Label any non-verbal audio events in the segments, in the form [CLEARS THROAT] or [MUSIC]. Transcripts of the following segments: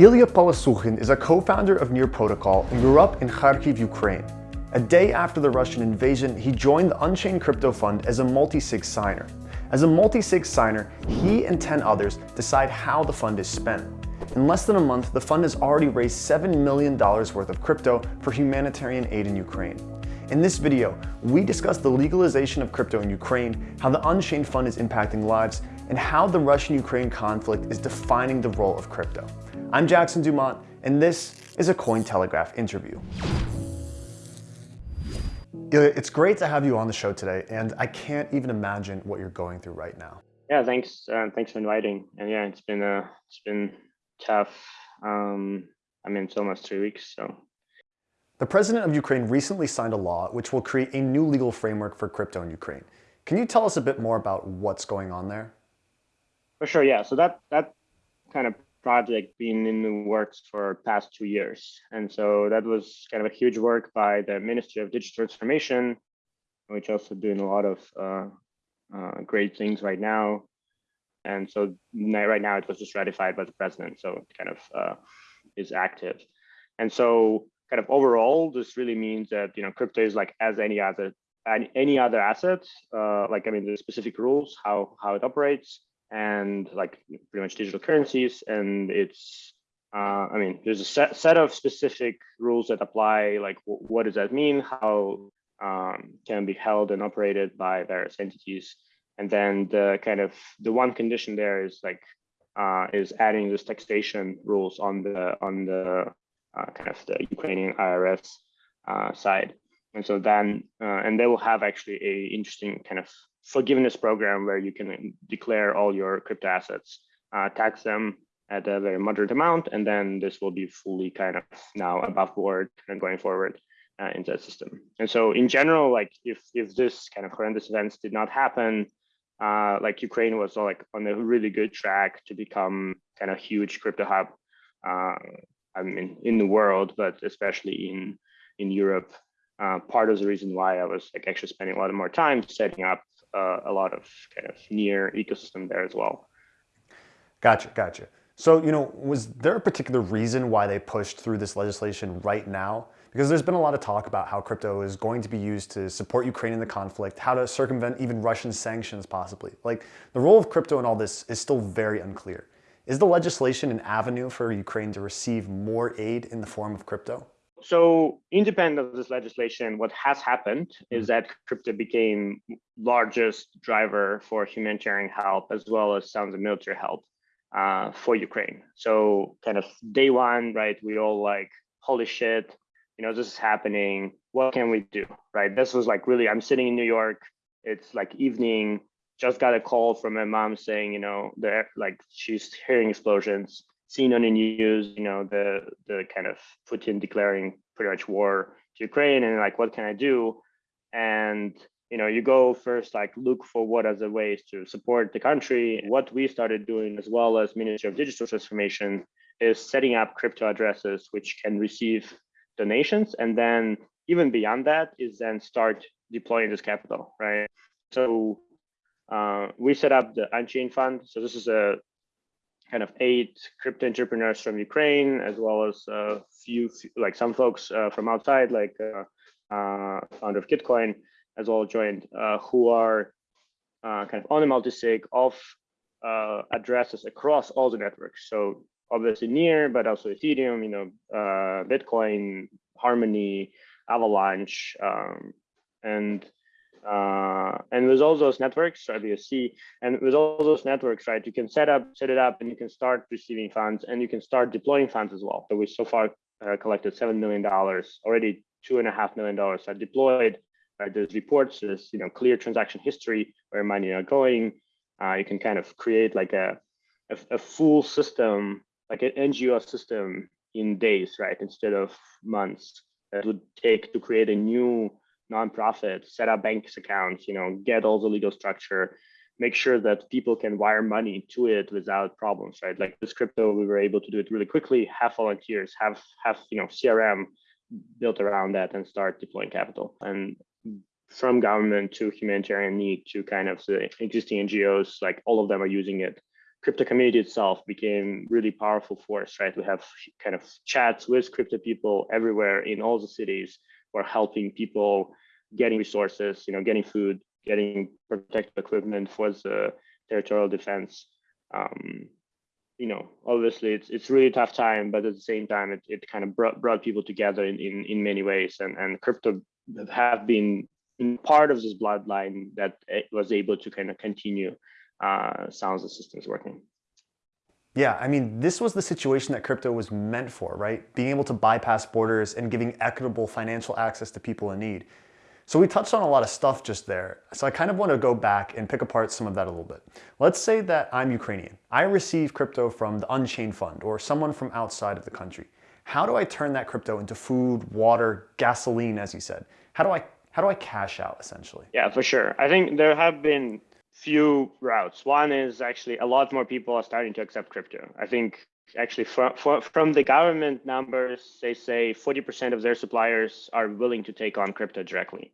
Ilya Polosukhin is a co-founder of Near Protocol and grew up in Kharkiv, Ukraine. A day after the Russian invasion, he joined the Unchained Crypto Fund as a multi-sig signer. As a multi-sig signer, he and 10 others decide how the fund is spent. In less than a month, the fund has already raised $7 million worth of crypto for humanitarian aid in Ukraine. In this video, we discuss the legalization of crypto in Ukraine, how the Unchained Fund is impacting lives, and how the Russian-Ukraine conflict is defining the role of crypto. I'm Jackson Dumont, and this is a Cointelegraph interview. It's great to have you on the show today, and I can't even imagine what you're going through right now. Yeah, thanks. Uh, thanks for inviting. And yeah, it's been uh, it's been tough. Um, I mean, it's almost three weeks. So, the president of Ukraine recently signed a law which will create a new legal framework for crypto in Ukraine. Can you tell us a bit more about what's going on there? For sure, yeah. So that that kind of project been in the works for past two years. And so that was kind of a huge work by the Ministry of Digital Transformation, which also doing a lot of uh, uh, great things right now. And so right now it was just ratified by the president, so it kind of uh, is active. And so kind of overall, this really means that you know crypto is like as any other any other asset. Uh, like I mean, the specific rules how how it operates, and like pretty much digital currencies. And it's, uh, I mean, there's a set, set of specific rules that apply, like what does that mean? How um, can be held and operated by various entities. And then the kind of the one condition there is like uh, is adding this taxation rules on the on the uh, kind of the Ukrainian IRS uh, side. And so then, uh, and they will have actually a interesting kind of forgiveness program where you can declare all your crypto assets, uh, tax them at a very moderate amount, and then this will be fully kind of now above board and going forward uh, into the system. And so in general, like if if this kind of horrendous events did not happen, uh, like Ukraine was like on a really good track to become kind of huge crypto hub. Uh, I mean, in the world, but especially in in Europe. Uh, part of the reason why I was like actually spending a lot more time setting up uh, a lot of kind of Near ecosystem there as well. Gotcha, gotcha. So, you know, was there a particular reason why they pushed through this legislation right now? Because there's been a lot of talk about how crypto is going to be used to support Ukraine in the conflict, how to circumvent even Russian sanctions possibly. Like the role of crypto in all this is still very unclear. Is the legislation an avenue for Ukraine to receive more aid in the form of crypto? So independent of this legislation, what has happened is mm-hmm. that crypto became largest driver for humanitarian help as well as some of the military help uh, for Ukraine. So kind of day one, right? We all like, holy shit, you know, this is happening. What can we do, right? This was like really, I'm sitting in New York. It's like evening. Just got a call from my mom saying, you know, like she's hearing explosions seen on the news, you know, the the kind of Putin declaring pretty much war to Ukraine and like, what can I do? And you know, you go first like look for what are the ways to support the country. What we started doing as well as Ministry of Digital Transformation is setting up crypto addresses which can receive donations. And then even beyond that is then start deploying this capital, right? So uh, we set up the Unchained Fund. So this is a kind of eight crypto entrepreneurs from Ukraine, as well as a few, like some folks uh, from outside, like uh, uh, founder of Gitcoin, as well joined, uh, who are uh, kind of on the multi-sig of uh, addresses across all the networks. So obviously Near, but also Ethereum, you know, Bitcoin, Harmony, Avalanche, um, and uh, and with all those networks, right, see, and with all those networks, right, you can set up, set it up, and you can start receiving funds, and you can start deploying funds as well. So we so far uh, collected seven million dollars already. Two and a half million dollars are deployed. There's reports, there's you know clear transaction history where money are going. Uh, you can kind of create like a, a, a full system, like an NGO system in days, right, instead of months that would take to create a new nonprofit, set up bank accounts, you know, get all the legal structure, make sure that people can wire money to it without problems, right? Like this crypto, we were able to do it really quickly, have volunteers, have have you know CRM built around that and start deploying capital. And from government to humanitarian need to kind of the existing NGOs, like all of them are using it crypto community itself became really powerful force, right? We have kind of chats with crypto people everywhere in all the cities are helping people getting resources, you know, getting food, getting protective equipment for the territorial defense. Um, you know, obviously it's it's really tough time, but at the same time, it, it kind of brought, brought people together in, in, in many ways. And, and crypto have been part of this bloodline that was able to kind of continue uh, Sounds the systems working. Yeah, I mean, this was the situation that crypto was meant for, right? Being able to bypass borders and giving equitable financial access to people in need. So we touched on a lot of stuff just there. So I kind of want to go back and pick apart some of that a little bit. Let's say that I'm Ukrainian. I receive crypto from the Unchained Fund or someone from outside of the country. How do I turn that crypto into food, water, gasoline, as you said? How do I how do I cash out essentially? Yeah, for sure. I think there have been few routes. One is actually a lot more people are starting to accept crypto. I think actually from, from the government numbers, they say 40% of their suppliers are willing to take on crypto directly.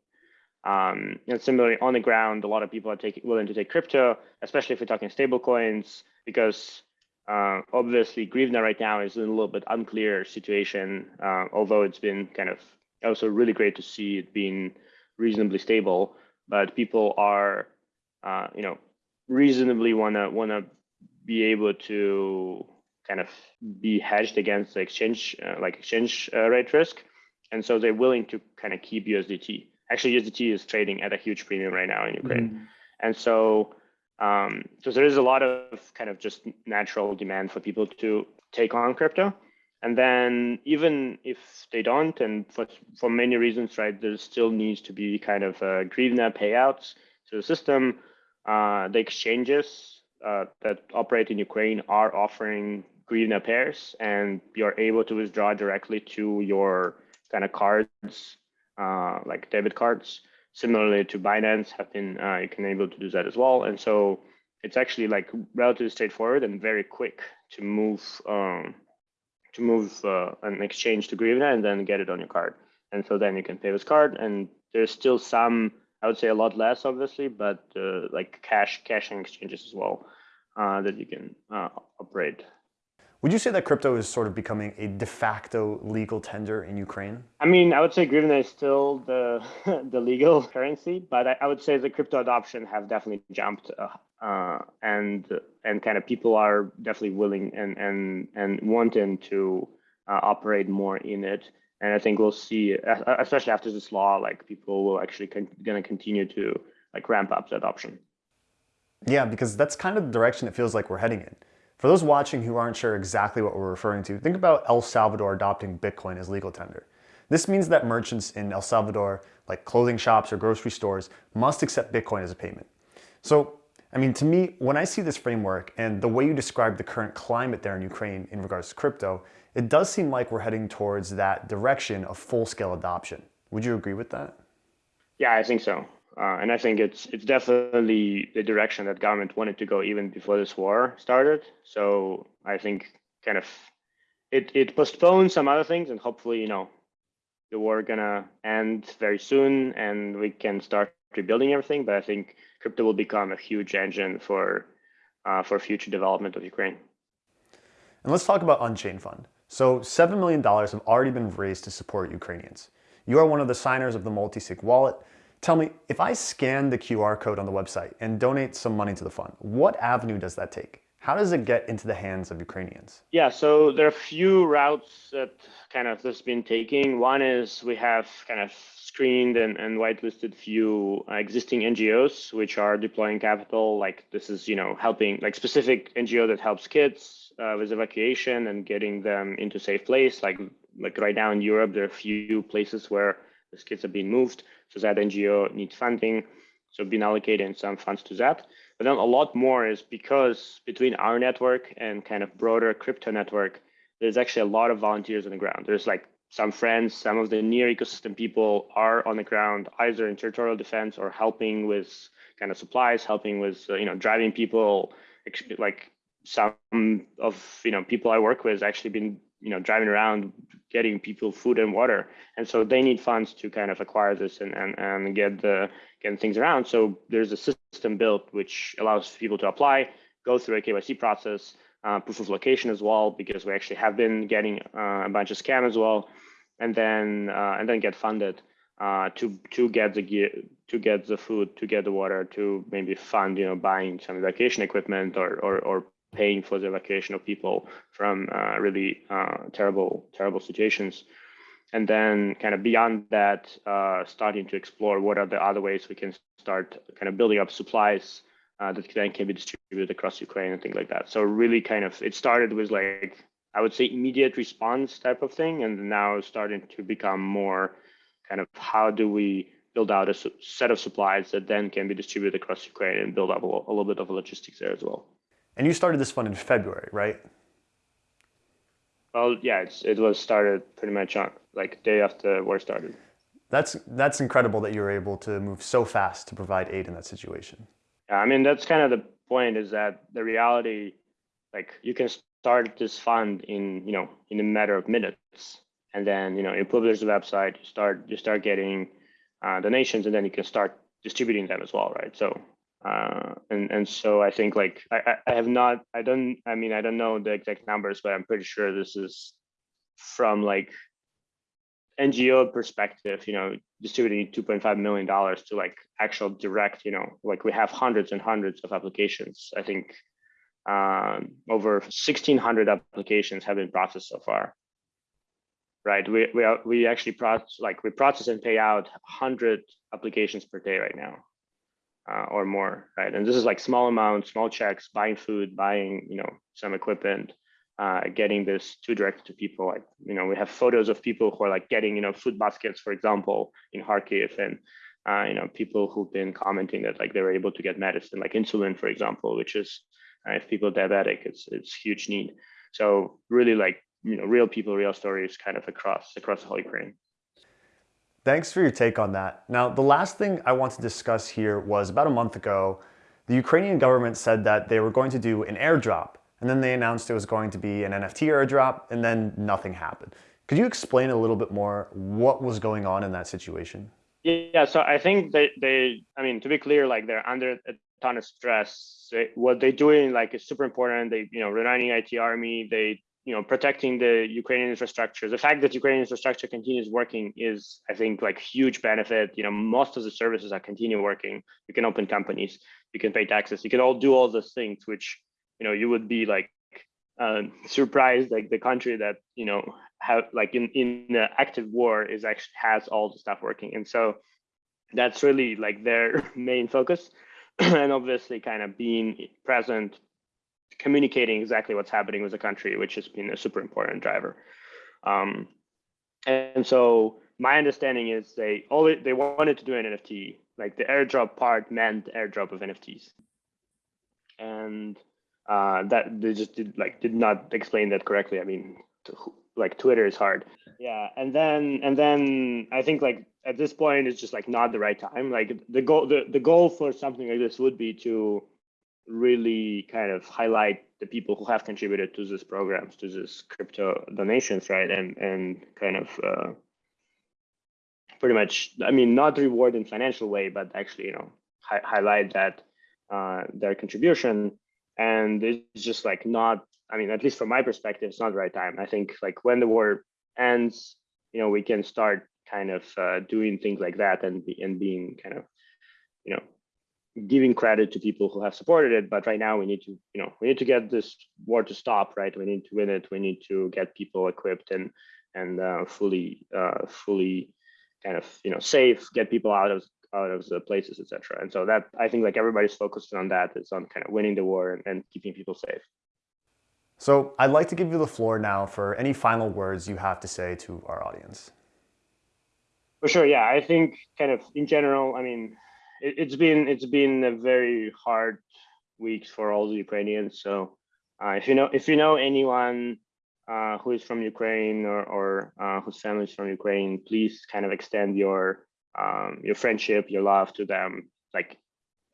Um, and similarly, on the ground, a lot of people are taking willing to take crypto, especially if we're talking stable coins, because uh, obviously Grivna right now is in a little bit unclear situation, uh, although it's been kind of also really great to see it being reasonably stable. But people are, uh, you know, reasonably wanna wanna be able to kind of be hedged against the exchange, uh, like exchange uh, rate risk, and so they're willing to kind of keep USDT actually USDT is trading at a huge premium right now in Ukraine. Mm. And so, um, so there is a lot of kind of just natural demand for people to take on crypto. And then even if they don't, and for, for many reasons, right, there still needs to be kind of uh, Grivna payouts to the system. Uh, the exchanges uh, that operate in Ukraine are offering Grivna pairs, and you're able to withdraw directly to your kind of cards uh, like debit cards. Similarly to Binance, have been uh, you can able to do that as well. And so it's actually like relatively straightforward and very quick to move um, to move uh, an exchange to Grivna and then get it on your card. And so then you can pay with card. And there's still some, I would say a lot less, obviously, but uh, like cash cashing exchanges as well uh, that you can uh, operate would you say that crypto is sort of becoming a de facto legal tender in Ukraine? I mean, I would say Grivna is still the [LAUGHS] the legal currency, but I, I, would say the crypto adoption have definitely jumped, uh, uh, and and kind of people are definitely willing and and and wanting to uh, operate more in it. And I think we'll see, especially after this law, like people will actually going to continue to like ramp up the adoption. Yeah, because that's kind of the direction it feels like we're heading in. For those watching who aren't sure exactly what we're referring to, think about El Salvador adopting Bitcoin as legal tender. This means that merchants in El Salvador, like clothing shops or grocery stores, must accept Bitcoin as a payment. So, I mean, to me, when I see this framework and the way you describe the current climate there in Ukraine in regards to crypto, it does seem like we're heading towards that direction of full-scale adoption. Would you agree with that? Yeah, I think so. Uh, and I think it's it's definitely the direction that government wanted to go even before this war started. So I think kind of it it postponed some other things, and hopefully you know the war gonna end very soon, and we can start rebuilding everything. But I think crypto will become a huge engine for uh, for future development of Ukraine. And let's talk about Unchained Fund. So $7 million have already been raised to support Ukrainians. You are one of the signers of the multi-sig wallet, Tell me, if I scan the QR code on the website and donate some money to the fund, what avenue does that take? How does it get into the hands of Ukrainians? Yeah, so there are a few routes that kind of this been taking. One is we have kind of screened and, and whitelisted few uh, existing NGOs which are deploying capital. Like this is, you know, helping like specific NGO that helps kids uh, with evacuation and getting them into safe place. Like like right now in Europe, there are few places where these kids are being moved. So that NGO needs funding. So been allocating some funds to that. But then a lot more is because between our network and kind of broader crypto network, there's actually a lot of volunteers on the ground. There's like some friends, some of the Near ecosystem people are on the ground, either in territorial defense or helping with kind of supplies, helping with uh, you know driving people. Like some of you know people I work with actually been you know driving around getting people food and water. And so they need funds to kind of acquire this and and, and get the getting things around. So there's a system built which allows people to apply go through a KYC process, uh, proof of location as well, because we actually have been getting uh, a bunch of scam as well, and then uh, and then get funded uh, to to get the gear, to get the food, to get the water, to maybe fund you know buying some evacuation equipment or or, or paying for the evacuation of people from uh, really uh, terrible terrible situations. And then kind of beyond that uh, starting to explore what are the other ways we can start kind of building up supplies uh, that then can be distributed across ukraine and things like that. So really kind of it started with like i would say immediate response type of thing and now starting to become more kind of how do we build out a set of supplies that then can be distributed across ukraine and build up a, a little bit of logistics there as well and you started this fund in February, right? Well, yeah, it's, it was started pretty much on like day after war started. That's that's incredible that you were able to move so fast to provide aid in that situation. Yeah, I mean that's kind of the point is that the reality, like you can start this fund in you know in a matter of minutes, and then you know you publish the website, you start you start getting uh, donations, and then you can start distributing them as well, right? So uh, and and so I think like I, I have not I don't I mean I don't know the exact numbers but I'm pretty sure this is from like NGO perspective you know distributing 2.5 million dollars to like actual direct you know like we have hundreds and hundreds of applications. I think um, over 1600 applications have been processed so far. Right? We we, are, we actually process like we process and pay out 100 applications per day right now uh, or more, right? And this is like small amounts, small checks, buying food, buying, you know, some equipment, uh, getting this to direct to people. Like, you know, we have photos of people who are like getting, you know, food baskets, for example, in Kharkiv, and uh, you know, people who've been commenting that like they were able to get medicine, like insulin, for example, which is uh, if people diabetic, it's it's huge need. So really, like you know, real people, real stories, kind of across across the whole Ukraine. Thanks for your take on that. Now, the last thing I want to discuss here was about a month ago, the Ukrainian government said that they were going to do an airdrop, and then they announced it was going to be an NFT airdrop, and then nothing happened. Could you explain a little bit more what was going on in that situation? Yeah, so I think they, they I mean, to be clear, like they're under a ton of stress. what they're doing like is super important. They, you know, running IT army, they you know protecting the Ukrainian infrastructure. The fact that Ukrainian infrastructure continues working is, I think, like huge benefit. You know, most of the services are continue working. You can open companies, you can pay taxes, you can all do all those things, which you know you would be like uh, surprised, like the country that you know have like in in the active war is actually has all the stuff working, and so that's really like their [LAUGHS] main focus, [CLEARS THROAT] and obviously kind of being present communicating exactly what's happening with the country, which has been a super important driver. Um, and so my understanding is they always they wanted to do an NFT, like the airdrop part meant airdrop of NFTs, and uh, that they just did like did not explain that correctly. I mean, like Twitter is hard. Yeah, and then and then I think like at this point it's just like not the right time. Like the goal the, the goal for something like this would be to really kind of highlight the people who have contributed to these programs, to these crypto donations, right? And and kind of uh, pretty much, I mean, not reward in financial way, but actually, you know, hi highlight that uh, their contribution. And it's just like not, I mean, at least from my perspective, it's not the right time. I think like when the war ends, you know, we can start kind of uh, doing things like that and be, and being kind of, you know, giving credit to people who have supported it but right now we need to you know we need to get this war to stop right? We need to win it. We need to get people equipped and and uh, fully uh, fully kind of you know safe get people out of out of the places etc and so that i think like everybody's focused on that is on kind of winning the war and, and keeping people safe. So i'd like to give you the floor now for any final words you have to say to our audience. For sure yeah. I think kind of in general i mean it, has been it's been a very hard week for all the Ukrainians. So uh, if you know if you know anyone uh, who is from Ukraine or, or uh, whose family is from Ukraine, please kind of extend your um, your friendship, your love to them. Like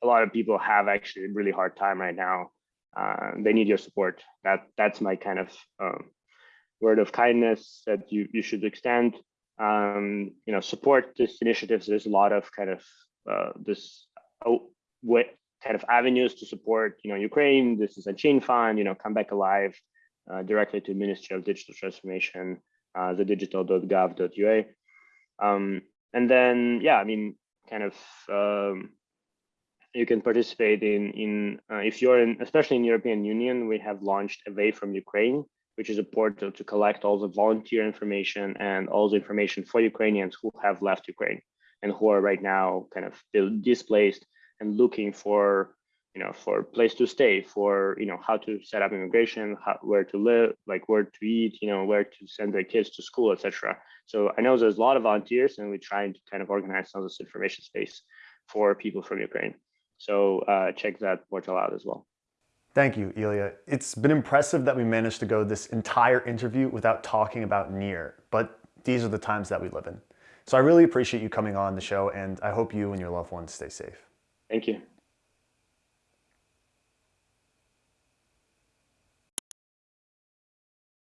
a lot of people have actually a really hard time right now. Uh, they need your support. That that's my kind of um, word of kindness that you you should extend. Um, you know, support this initiatives. There's a lot of kind of uh, this oh, kind of avenues to support, you know, Ukraine. This is Unchained Fund, you know, Come Back Alive, uh, directly to Ministry of Digital Transformation, uh, the digital.gov.ua. Um, and then, yeah, I mean, kind of, um, you can participate in, in uh, if you're in, especially in European Union, we have launched Away from Ukraine, which is a portal to collect all the volunteer information and all the information for Ukrainians who have left Ukraine and who are right now kind of displaced and looking for you know for place to stay for you know how to set up immigration how, where to live like where to eat you know where to send their kids to school etc so i know there's a lot of volunteers and we're trying to kind of organize some of this information space for people from ukraine so uh, check that portal out as well Thank you, Ilya. It's been impressive that we managed to go this entire interview without talking about Near, but these are the times that we live in. So I really appreciate you coming on the show and I hope you and your loved ones stay safe. Thank you.